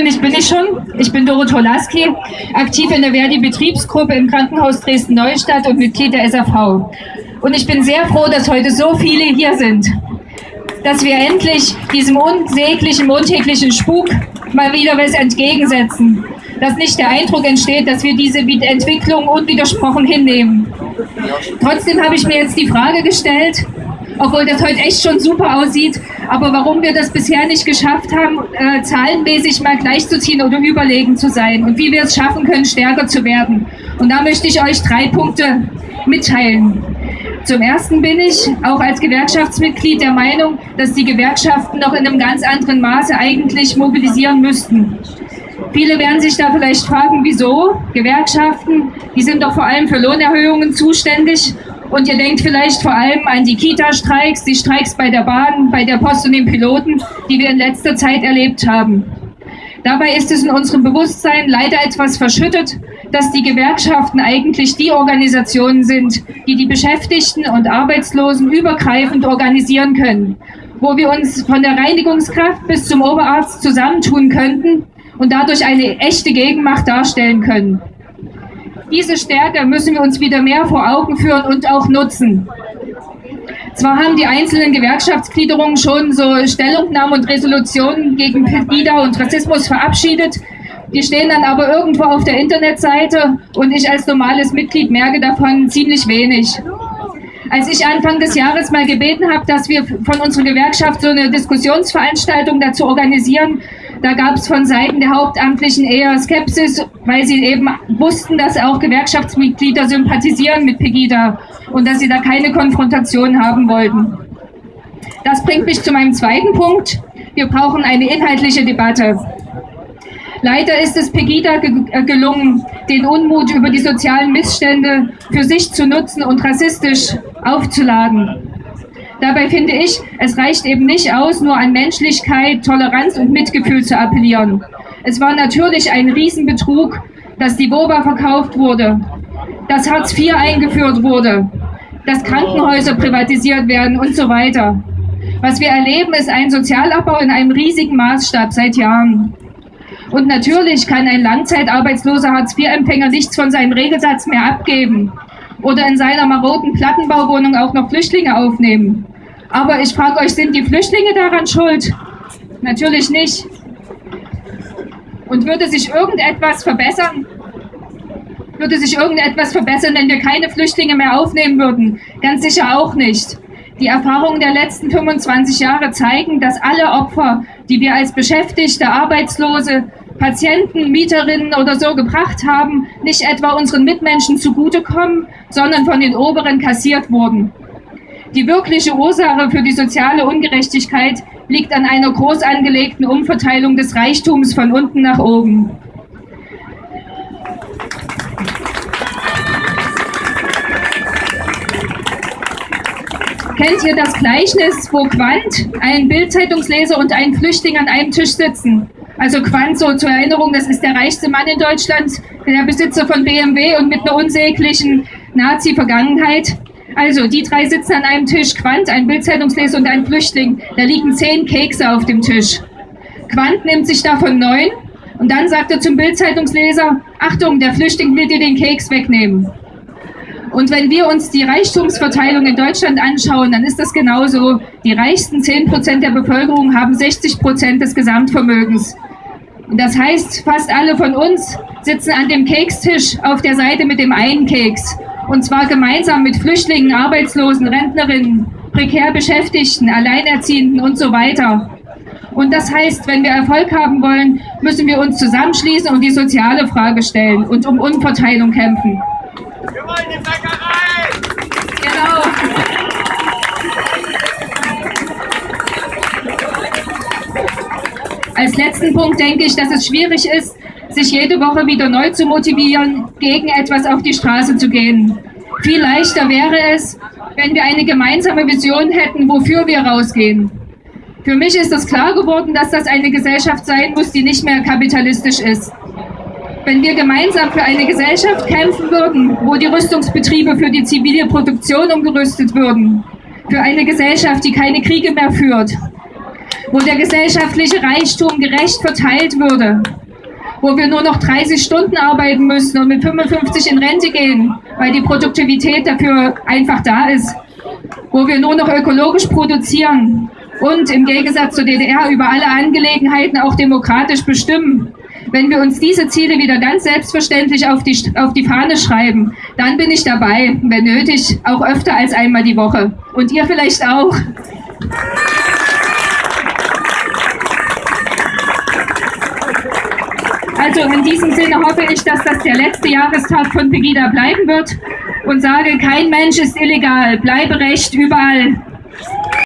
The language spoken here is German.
angekündigt bin ich schon. Ich bin Doro Tolaski, aktiv in der Verdi-Betriebsgruppe im Krankenhaus Dresden-Neustadt und Mitglied der SAV. Und ich bin sehr froh, dass heute so viele hier sind. Dass wir endlich diesem unsäglichen, montäglichen Spuk mal wieder was entgegensetzen. Dass nicht der Eindruck entsteht, dass wir diese Entwicklung unwidersprochen hinnehmen. Trotzdem habe ich mir jetzt die Frage gestellt, obwohl das heute echt schon super aussieht. Aber warum wir das bisher nicht geschafft haben, äh, zahlenmäßig mal gleichzuziehen oder überlegen zu sein und wie wir es schaffen können, stärker zu werden. Und da möchte ich euch drei Punkte mitteilen. Zum Ersten bin ich auch als Gewerkschaftsmitglied der Meinung, dass die Gewerkschaften noch in einem ganz anderen Maße eigentlich mobilisieren müssten. Viele werden sich da vielleicht fragen, wieso? Gewerkschaften, die sind doch vor allem für Lohnerhöhungen zuständig und ihr denkt vielleicht vor allem an die Kita-Streiks, die Streiks bei der Bahn, bei der Post und den Piloten, die wir in letzter Zeit erlebt haben. Dabei ist es in unserem Bewusstsein leider etwas verschüttet, dass die Gewerkschaften eigentlich die Organisationen sind, die die Beschäftigten und Arbeitslosen übergreifend organisieren können, wo wir uns von der Reinigungskraft bis zum Oberarzt zusammentun könnten und dadurch eine echte Gegenmacht darstellen können. Diese Stärke müssen wir uns wieder mehr vor Augen führen und auch nutzen. Zwar haben die einzelnen Gewerkschaftsgliederungen schon so Stellungnahmen und Resolutionen gegen Pegida und Rassismus verabschiedet, die stehen dann aber irgendwo auf der Internetseite und ich als normales Mitglied merke davon ziemlich wenig. Als ich Anfang des Jahres mal gebeten habe, dass wir von unserer Gewerkschaft so eine Diskussionsveranstaltung dazu organisieren, da gab es von Seiten der Hauptamtlichen eher Skepsis, weil sie eben wussten, dass auch Gewerkschaftsmitglieder sympathisieren mit Pegida und dass sie da keine Konfrontation haben wollten. Das bringt mich zu meinem zweiten Punkt. Wir brauchen eine inhaltliche Debatte. Leider ist es Pegida äh, gelungen, den Unmut über die sozialen Missstände für sich zu nutzen und rassistisch aufzuladen. Dabei finde ich, es reicht eben nicht aus, nur an Menschlichkeit, Toleranz und Mitgefühl zu appellieren. Es war natürlich ein Riesenbetrug, dass die WOBA verkauft wurde, dass Hartz IV eingeführt wurde, dass Krankenhäuser privatisiert werden und so weiter. Was wir erleben, ist ein Sozialabbau in einem riesigen Maßstab seit Jahren. Und natürlich kann ein langzeitarbeitsloser Hartz-IV-Empfänger nichts von seinem Regelsatz mehr abgeben oder in seiner maroden Plattenbauwohnung auch noch Flüchtlinge aufnehmen. Aber ich frage euch, sind die Flüchtlinge daran schuld? Natürlich nicht. Und würde sich irgendetwas verbessern? Würde sich irgendetwas verbessern, wenn wir keine Flüchtlinge mehr aufnehmen würden? Ganz sicher auch nicht. Die Erfahrungen der letzten 25 Jahre zeigen, dass alle Opfer, die wir als Beschäftigte, Arbeitslose, Patienten, Mieterinnen oder so gebracht haben, nicht etwa unseren Mitmenschen zugutekommen, sondern von den Oberen kassiert wurden. Die wirkliche Ursache für die soziale Ungerechtigkeit liegt an einer groß angelegten Umverteilung des Reichtums von unten nach oben. Kennt ihr das Gleichnis, wo Quandt, ein Bildzeitungsleser und ein Flüchtling an einem Tisch sitzen? Also Quandt, so zur Erinnerung, das ist der reichste Mann in Deutschland, der Besitzer von BMW und mit einer unsäglichen Nazi-Vergangenheit. Also, die drei sitzen an einem Tisch, Quandt, ein Bildzeitungsleser und ein Flüchtling. Da liegen zehn Kekse auf dem Tisch. Quandt nimmt sich davon neun und dann sagt er zum Bildzeitungsleser, Achtung, der Flüchtling will dir den Keks wegnehmen. Und wenn wir uns die Reichtumsverteilung in Deutschland anschauen, dann ist das genauso. Die reichsten 10 Prozent der Bevölkerung haben 60 Prozent des Gesamtvermögens. Das heißt, fast alle von uns sitzen an dem Kekstisch auf der Seite mit dem einen Keks. Und zwar gemeinsam mit Flüchtlingen, Arbeitslosen, Rentnerinnen, prekär Beschäftigten, Alleinerziehenden und so weiter. Und das heißt, wenn wir Erfolg haben wollen, müssen wir uns zusammenschließen und die soziale Frage stellen und um Umverteilung kämpfen. Wir wollen die Als letzten Punkt denke ich, dass es schwierig ist, sich jede Woche wieder neu zu motivieren, gegen etwas auf die Straße zu gehen. Viel leichter wäre es, wenn wir eine gemeinsame Vision hätten, wofür wir rausgehen. Für mich ist es klar geworden, dass das eine Gesellschaft sein muss, die nicht mehr kapitalistisch ist. Wenn wir gemeinsam für eine Gesellschaft kämpfen würden, wo die Rüstungsbetriebe für die zivile Produktion umgerüstet würden, für eine Gesellschaft, die keine Kriege mehr führt, wo der gesellschaftliche Reichtum gerecht verteilt würde, wo wir nur noch 30 Stunden arbeiten müssen und mit 55 in Rente gehen, weil die Produktivität dafür einfach da ist, wo wir nur noch ökologisch produzieren und im Gegensatz zur DDR über alle Angelegenheiten auch demokratisch bestimmen. Wenn wir uns diese Ziele wieder ganz selbstverständlich auf die, auf die Fahne schreiben, dann bin ich dabei, wenn nötig, auch öfter als einmal die Woche. Und ihr vielleicht auch. Also in diesem Sinne hoffe ich, dass das der letzte Jahrestag von Pegida bleiben wird und sage, kein Mensch ist illegal, bleibe recht überall.